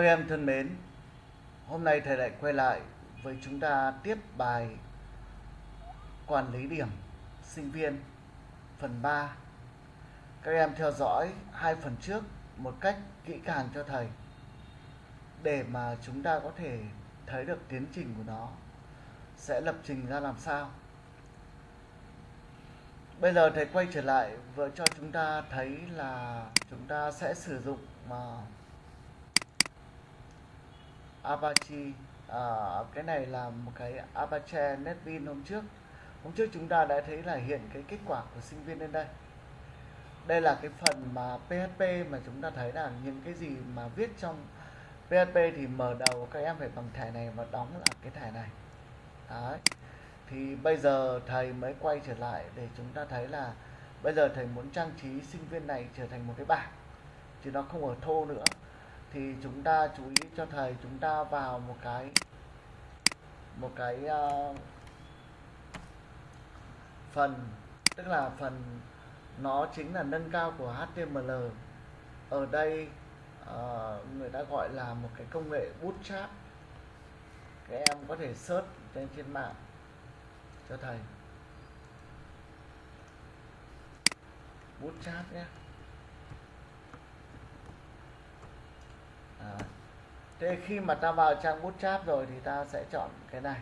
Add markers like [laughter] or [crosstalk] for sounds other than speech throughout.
Các em thân mến, hôm nay thầy lại quay lại với chúng ta tiếp bài quản lý điểm sinh viên phần 3. Các em theo dõi hai phần trước một cách kỹ càng cho thầy để mà chúng ta có thể thấy được tiến trình của nó sẽ lập trình ra làm sao. Bây giờ thầy quay trở lại với cho chúng ta thấy là chúng ta sẽ sử dụng mà Apache. À, cái này là một cái Apache NetBeans hôm trước. Hôm trước chúng ta đã thấy là hiện cái kết quả của sinh viên lên đây. Đây là cái phần mà PHP mà chúng ta thấy là những cái gì mà viết trong PHP thì mở đầu các em phải bằng thẻ này và đóng là cái thẻ này. Đấy. Thì bây giờ thầy mới quay trở lại để chúng ta thấy là bây giờ thầy muốn trang trí sinh viên này trở thành một cái bảng chứ nó không ở thô nữa thì chúng ta chú ý cho thầy chúng ta vào một cái một cái uh, phần tức là phần nó chính là nâng cao của HTML ở đây uh, người ta gọi là một cái công nghệ bootstrap các em có thể search trên trên mạng cho thầy. Bootstrap nhé. Thế khi mà ta vào trang bootstrap rồi thì ta sẽ chọn cái này.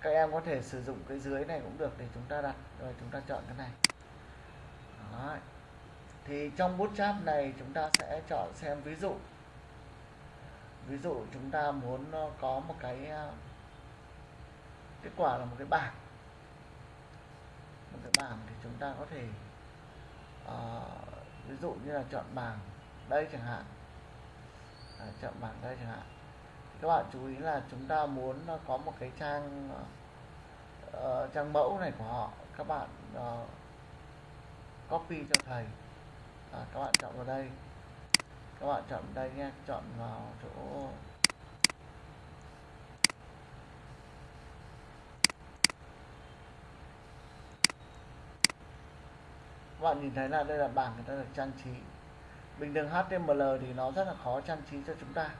Các em có thể sử dụng cái dưới này cũng được để chúng ta đặt rồi chúng ta chọn cái này. Đó. thì trong bootstrap này chúng ta sẽ chọn xem ví dụ. Ví dụ chúng ta muốn ờ, có một cái ờ, kết quả là một cái bảng. Một cái bảng thì chúng ta có thể uh, ví dụ như là chọn bảng đây chẳng hạn à, chọn bảng đây chẳng hạn. Các bạn chú ý là chúng ta muốn ờ, có một cái trang uh, trang mẫu này của họ. Các bạn uh, copy cho thầy. À, các bạn chọn vào đây. Các bạn chọn đây nha. Chọn vào chỗ các bạn nhìn thấy là đây là bảng người ta được trang trí bình thường HTML thì nó rất là khó trang trí cho chúng ta.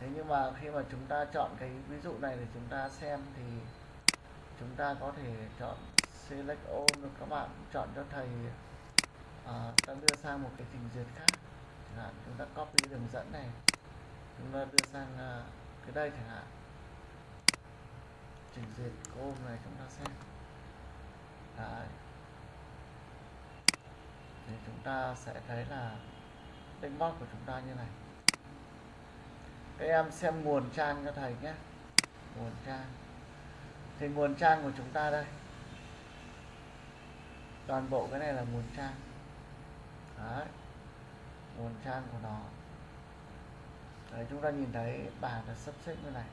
Thế nhưng mà khi mà chúng ta chọn cái ví dụ này để chúng ta xem thì chúng ta có thể chọn select all các bạn. Chọn cho thầy à, ta đưa sang một cái trình duyệt khác. Chẳng hạn chúng ta copy đường dẫn này chúng ta đưa sang à, cái đây chẳng hạn. Trình duyệt ôm này chúng ta xem. Đấy. thì chúng ta sẽ thấy là dashboard của chúng ta như này. Các em xem nguồn trang cho thầy nhé. Nguồn trang. Thì nguồn trang của chúng ta đây. Toàn bộ cái này là nguồn trang. Đấy. Nguồn trang của nó. Đấy, chúng ta nhìn thấy bảng là sắp xếp như này.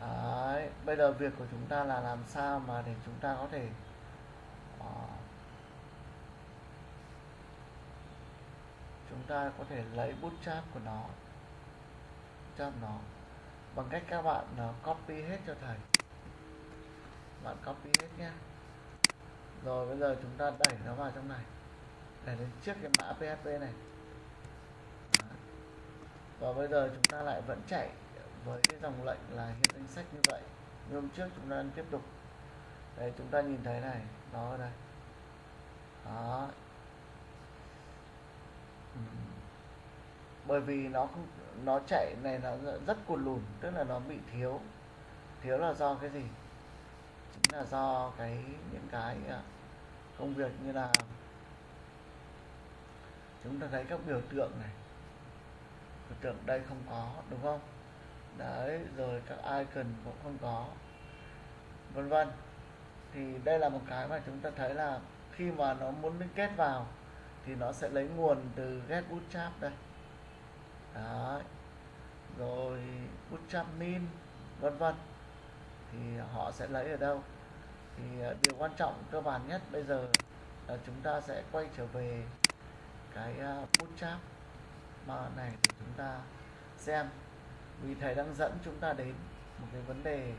Đấy, bây giờ việc của chúng ta là làm sao mà để chúng ta có thể uh, chúng ta có thể lấy bootstrap của nó bootstrap nó, bằng cách các bạn ờ, copy hết cho thầy. Bạn copy hết nhé. Rồi, bây giờ chúng ta đẩy nó vào trong này. Để lên trước cái mã PHP này. Đó. và bây giờ chúng ta lại vẫn chạy với cái dòng lệnh là hiện danh sách như vậy. Như hôm trước chúng ta đang tiếp tục. Đây, chúng ta nhìn thấy này. Nó ở đây. Đó. Ừ. bởi vì nó không, nó chạy này nó rất cuồn lùn, tức là nó bị thiếu. Thiếu là do cái gì? Chính là do cái, những cái à, công việc như là chúng ta thấy các biểu tượng này. Biểu tượng đây không có, đúng không? Đấy, rồi các icon cũng không có, vân vân. Thì đây là một cái mà chúng ta thấy là khi mà nó muốn liên kết vào thì nó sẽ lấy nguồn từ get bootstrap đây. Đấy. Rồi bootstrap min vân vân. Thì họ sẽ lấy ở đâu? Thì ờ, điều quan trọng cơ bản nhất bây giờ là chúng ta sẽ quay trở về cái ờ, bootstrap mà này để chúng ta xem. Vì thầy đang dẫn chúng ta đến một cái vấn đề.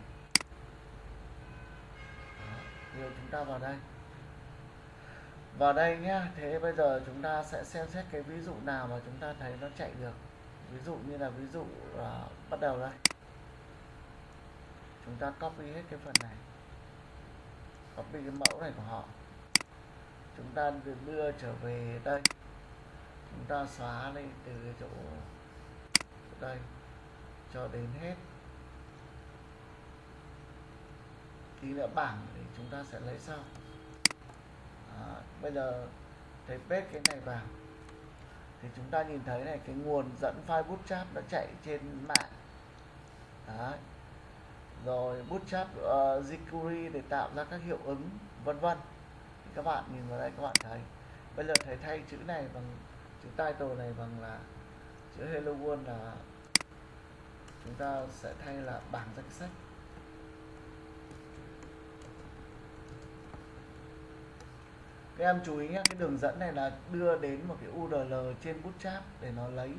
Đó, chúng ta vào đây vào đây nhá, thế bây giờ chúng ta sẽ xem xét cái ví dụ nào mà chúng ta thấy nó chạy được. Ví dụ như là ví dụ là bắt đầu đây. Chúng ta copy hết cái phần này. Copy cái mẫu này của họ. Chúng ta đưa trở về đây. Chúng ta xóa lên từ cái chỗ đây cho đến hết. Tí nữa bảng thì chúng ta sẽ lấy sau. Đó, bây giờ thầy paste cái này vào. Thì chúng ta nhìn thấy này cái nguồn dẫn file bootstrap nó chạy trên mạng. Đấy. rồi bootstrap uh, jQuery để tạo ra các hiệu ứng vân vân. Thì các bạn nhìn vào đây các bạn thấy. Bây giờ thầy thay chữ này bằng chữ title này bằng là chữ hello world là chúng ta sẽ thay là bảng danh sách. Các em chú ý nhé, cái đường dẫn này là đưa đến một cái URL trên Bootstrap để nó lấy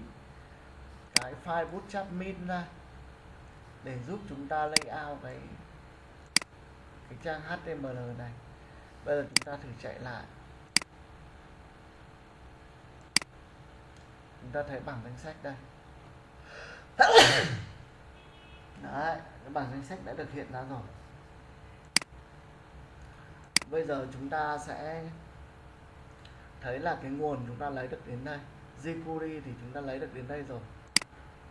cái file Bootstrap min ra để giúp chúng ta layout cái cái trang HTML này. Bây giờ chúng ta thử chạy lại. Chúng ta thấy bảng danh sách đây. [coughs] Đấy, cái bảng danh sách đã được hiện ra rồi. Bây giờ chúng ta sẽ thấy là cái nguồn chúng ta lấy được đến đây. jQuery thì chúng ta lấy được đến đây rồi.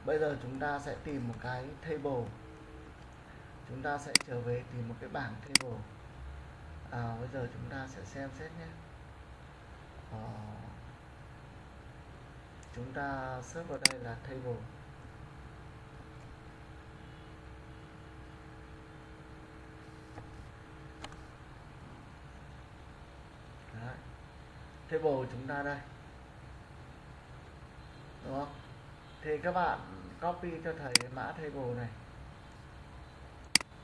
Bây giờ chúng ta sẽ tìm một cái table. Chúng ta sẽ trở về tìm một cái bảng table. À, bây giờ chúng ta sẽ xem xét nhé. À, chúng ta search vào đây là table. Table chúng ta đây. Đúng không? Thì các bạn copy cho thầy cái mã table này.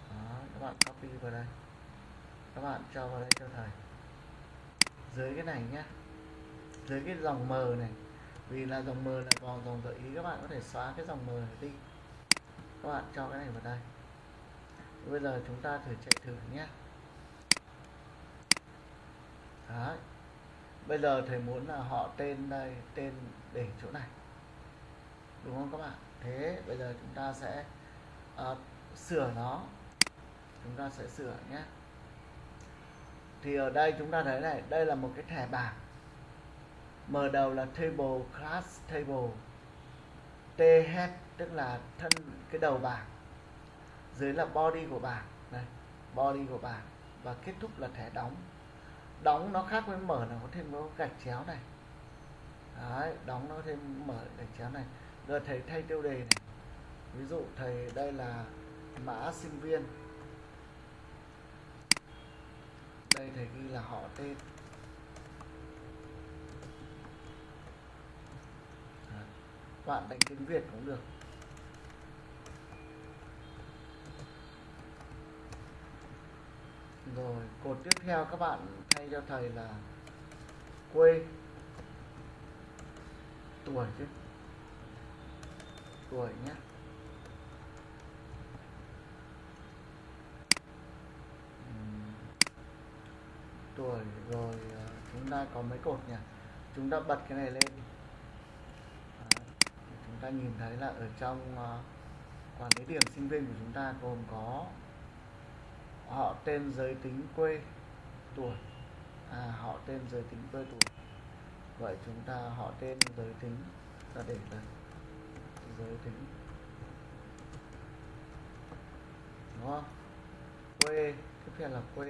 Đó, các bạn copy vào đây. Các bạn cho vào đây cho thầy. Dưới cái này nhé dưới cái dòng m này. Vì là dòng m là còn dòng gợi ý các bạn có thể xóa cái dòng m này đi. Các bạn cho cái này vào đây. Bây giờ chúng ta thử chạy thử nhé Đấy bây giờ thầy muốn là họ tên đây tên để chỗ này. Đúng không các bạn? Thế bây giờ chúng ta sẽ uh, sửa nó. Chúng ta sẽ sửa nhé. Thì ở đây chúng ta thấy này đây là một cái thẻ bảng. Mở đầu là table class table. T head tức là thân cái đầu bảng. Dưới là body của bảng này body của bảng. Và kết thúc là thẻ đóng đóng nó khác với mở là có thêm có gạch chéo này. Đấy, đóng nó thêm mở gạch chéo này. Rồi thầy thay tiêu đề này. Ví dụ thầy đây là mã sinh viên. Đây thầy ghi là họ tên. Bạn đánh tiếng việt cũng được. Rồi, cột tiếp theo các bạn thay cho thầy là quê. Tuổi chứ. Tuổi nhé. Tuổi rồi à, chúng ta có mấy cột nhỉ? Chúng ta bật cái này lên. Đó. chúng ta nhìn thấy là ở trong à, quản lý điểm sinh viên của chúng ta gồm có họ tên giới tính quê tuổi. À họ tên giới tính quê tuổi. Vậy chúng ta, họ tên giới tính ta để đây giới tính. Đúng không? Quê, tiếp theo là quê.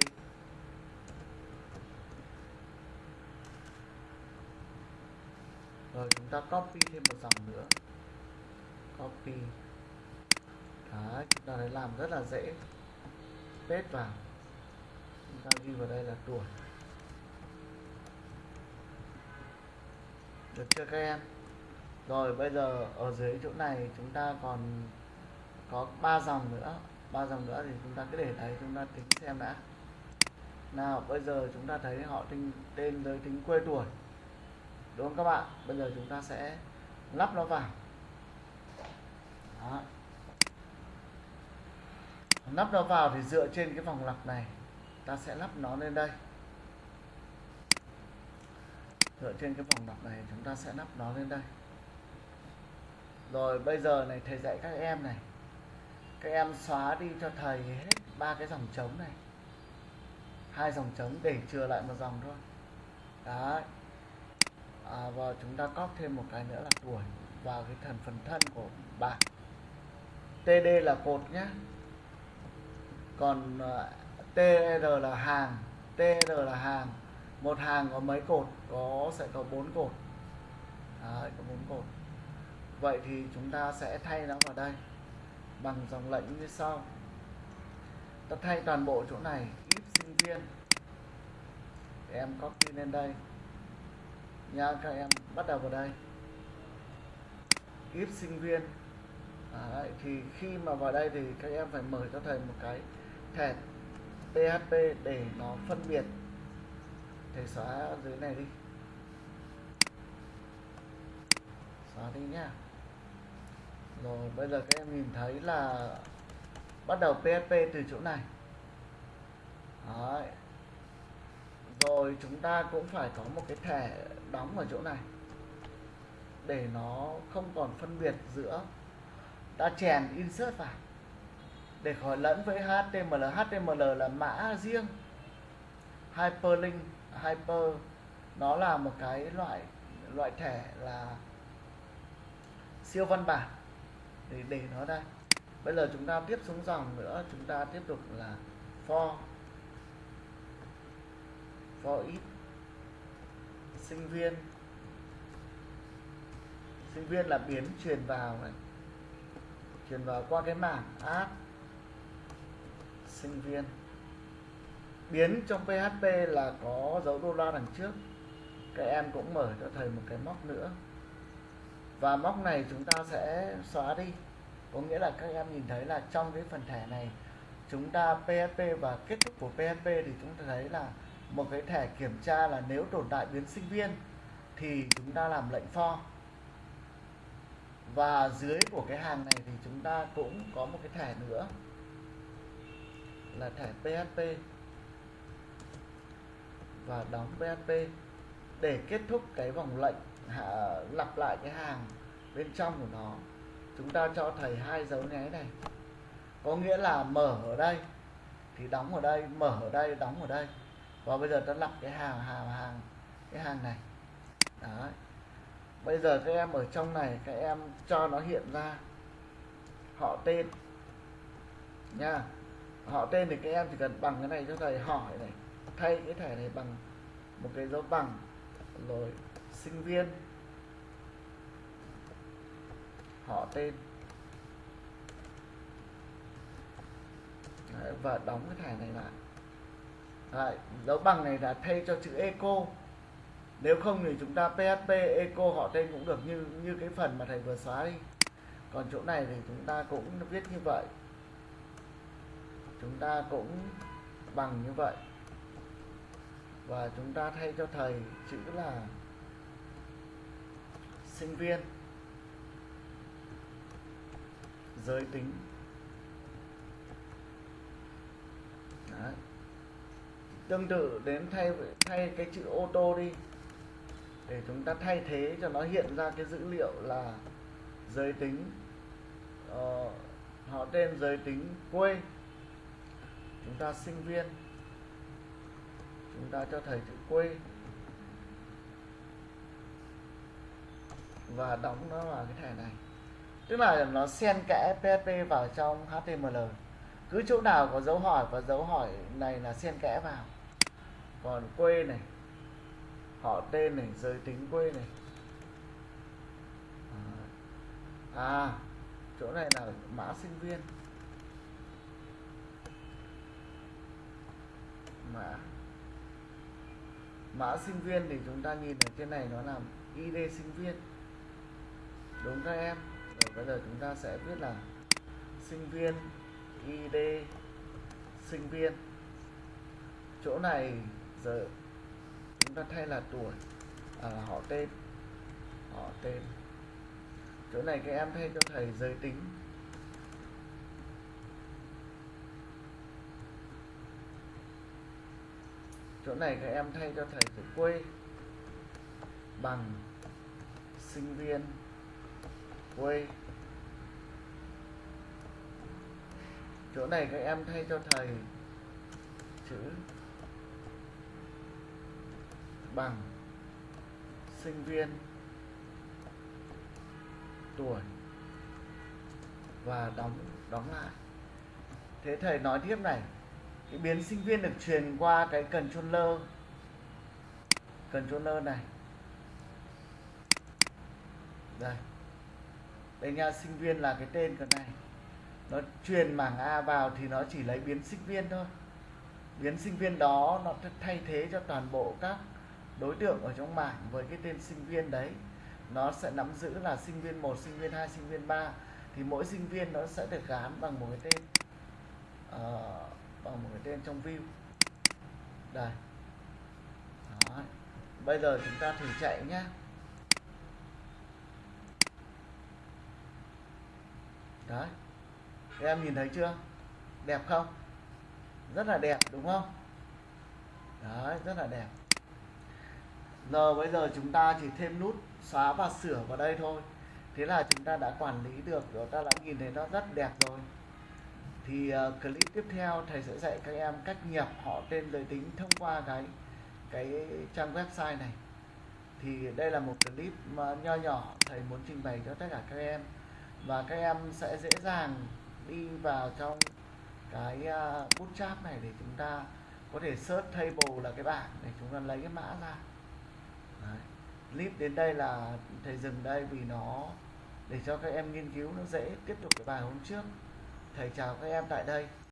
Rồi chúng ta copy thêm một dòng nữa. Copy. Đấy, chúng ta thấy làm rất là dễ paste vào. Chúng ta ghi vào đây là tuổi. Được chưa các em? Rồi, bây giờ ở dưới chỗ này chúng ta còn có ba dòng nữa. Ba dòng nữa thì chúng ta cứ để đấy, chúng ta tính xem đã. Nào, bây giờ chúng ta thấy họ tên tên giới tính quê tuổi. Đúng không các bạn? Bây giờ chúng ta sẽ lắp nó vào. Đó lắp nó vào thì dựa trên cái vòng lặp này. Ta sẽ lắp nó lên đây. Dựa trên cái vòng lặp này chúng ta sẽ lắp nó lên đây. Rồi bây giờ này thầy dạy các em này. Các em xóa đi cho thầy hết ba cái dòng trống này. Hai dòng trống để chừa lại một dòng thôi. Đấy. À, và chúng ta copy thêm một cái nữa là tuổi vào cái thành phần thân của bảng TD là cột nhé còn ờ, TR là hàng TR là hàng. Một hàng có mấy cột? Có sẽ có bốn cột. Đấy, có bốn cột. Vậy thì chúng ta sẽ thay nó vào đây bằng dòng lệnh như sau. Ta thay toàn bộ chỗ này ít sinh viên. Để em copy lên đây. Nha các em bắt đầu vào đây. If sinh viên. Đấy, thì khi mà vào đây thì các em phải mở cho thầy một cái thẻ PHP để nó phân biệt thầy xóa dưới này đi. Xóa đi nhá. Rồi, bây giờ các em nhìn thấy là bắt đầu PHP từ chỗ này. Đấy. rồi, chúng ta cũng phải có một cái thẻ đóng ở chỗ này để nó không còn phân biệt giữa ta chèn insert vào để khỏi lẫn với HTML HTML là mã riêng. Hyperlink, hyper, nó là một cái loại loại thẻ là siêu văn bản để để nó đây bây giờ chúng ta tiếp xuống dòng nữa, chúng ta tiếp tục là for for ít, sinh viên. Sinh viên là biến truyền vào này, truyền vào qua cái mảng app sinh viên. Biến trong PHP là có dấu đô la đằng trước. Các em cũng mở cho thầy một cái móc nữa. Và móc này chúng ta sẽ xóa đi. Có nghĩa là các em nhìn thấy là trong cái phần thẻ này, chúng ta PHP và kết thúc của PHP thì chúng ta thấy là một cái thẻ kiểm tra là nếu tồn tại biến sinh viên thì chúng ta làm lệnh for và dưới của cái hàng này thì chúng ta cũng có một cái thẻ nữa là thẻ PHP và đóng PHP để kết thúc cái vòng lệnh hạ, lặp lại cái hàng bên trong của nó. Chúng ta cho thầy hai dấu nháy này. Có nghĩa là mở ở đây thì đóng ở đây mở ở đây đóng ở đây. Và bây giờ ta lặp cái hàng hàng hàng cái hàng này. Đấy. Bây giờ các em ở trong này các em cho nó hiện ra. Họ tên. Nha họ tên thì các em chỉ cần bằng cái này cho thầy hỏi này thay cái thẻ này bằng một cái dấu bằng rồi sinh viên họ tên. Đấy, và đóng cái thẻ này lại. Đấy, dấu bằng này là thay cho chữ eco. Nếu không thì chúng ta php eco họ tên cũng được như như cái phần mà thầy vừa xóa đi. Còn chỗ này thì chúng ta cũng viết như vậy chúng ta cũng bằng như vậy. Và chúng ta thay cho thầy chữ là sinh viên. Giới tính. Đấy. tương tự đến thay thay cái chữ ô tô đi. Để chúng ta thay thế cho nó hiện ra cái dữ liệu là giới tính. Uh, họ tên giới tính quê chúng ta sinh viên, chúng ta cho thầy chữ quê. Và đóng nó vào cái thẻ này. Tức là nó xen kẽ PHP vào trong HTML cứ chỗ nào có dấu hỏi và dấu hỏi này là xen kẽ vào. Còn quê này, họ tên này, giới tính quê này. À chỗ này là mã sinh viên. Mã mã sinh viên thì chúng ta nhìn ở trên này nó là id sinh viên. Đúng các em. Rồi bây giờ chúng ta sẽ viết là sinh viên id sinh viên. Chỗ này giờ chúng ta thay là tuổi. À, họ tên. Họ tên. Chỗ này các em thay cho thầy giới tính. Chỗ này các em thay cho thầy chữ quê bằng sinh viên quê. Chỗ này các em thay cho thầy chữ bằng sinh viên tuổi và đóng đóng lại. Thế thầy nói tiếp này cái biến sinh viên được truyền qua cái controller. Controller này. Đây. Đây nha sinh viên là cái tên cái này. Nó truyền mảng A vào thì nó chỉ lấy biến sinh viên thôi. Biến sinh viên đó nó thay thế cho toàn bộ các đối tượng ở trong mảng với cái tên sinh viên đấy. Nó sẽ nắm giữ là sinh viên 1, sinh viên 2, sinh viên 3 thì mỗi sinh viên nó sẽ được gán bằng một cái tên. Uh, bằng một cái tên trong view. Đây. Đó. bây giờ chúng ta thử chạy nhé đấy. Các em nhìn thấy chưa? Đẹp không? Rất là đẹp, đúng không? Đấy, rất là đẹp. Giờ bây giờ chúng ta chỉ thêm nút xóa và sửa vào đây thôi. Thế là chúng ta đã quản lý được chúng ta đã nhìn thấy nó rất đẹp rồi thì uh, clip tiếp theo thầy sẽ dạy các em cách nhập họ tên giới tính thông qua cái cái trang website này. Thì đây là một clip mà nho nhỏ thầy muốn trình bày cho tất cả các em. Và các em sẽ dễ dàng đi vào trong cái ờ, uh, bootstrap này để chúng ta có thể search table là cái bảng để chúng ta lấy cái mã ra. Đấy. clip đến đây là thầy dừng đây vì nó để cho các em nghiên cứu nó dễ tiếp tục cái bài hôm trước thầy chào các em tại đây.